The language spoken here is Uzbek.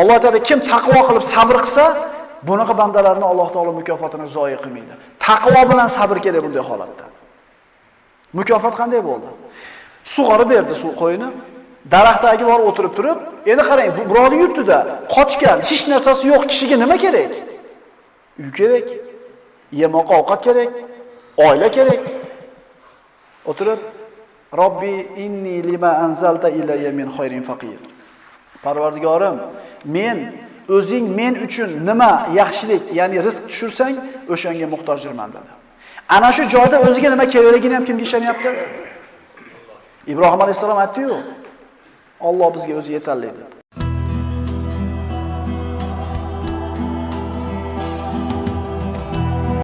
Alloh aytadi, kim taqvo qilib sabr qilsa, bunaqa bandalarni Alloh taolo mukofotini zoyi qilmaydi. Taqvo bilan sabr kerak bunday holatda. Mukofot qanday bo'ldi? Sug'orib berdi suv qo'yini. Daraxtdagi borib o'tirib turib, endi qarang, bu birovni yurtida qochgan, hech narsasi yo'q kishiga nima kerak? Uy kerak, yemoq ovqat kerak, oila kerak. O'tirib, Robbi inni lima anzalta ilayya min khayrin faqir. Parvardigorim, men o'zing men uchun nima yaxshilik, ya'ni rizq tushursang, o'shanga muhtojdirman dedi. Ana shu joyda o'ziga nima kerakligini ham kimga ishonyapti? Ibrohim alayhisalom aytdi-yu, Alloh bizga o'zi yetarli deb.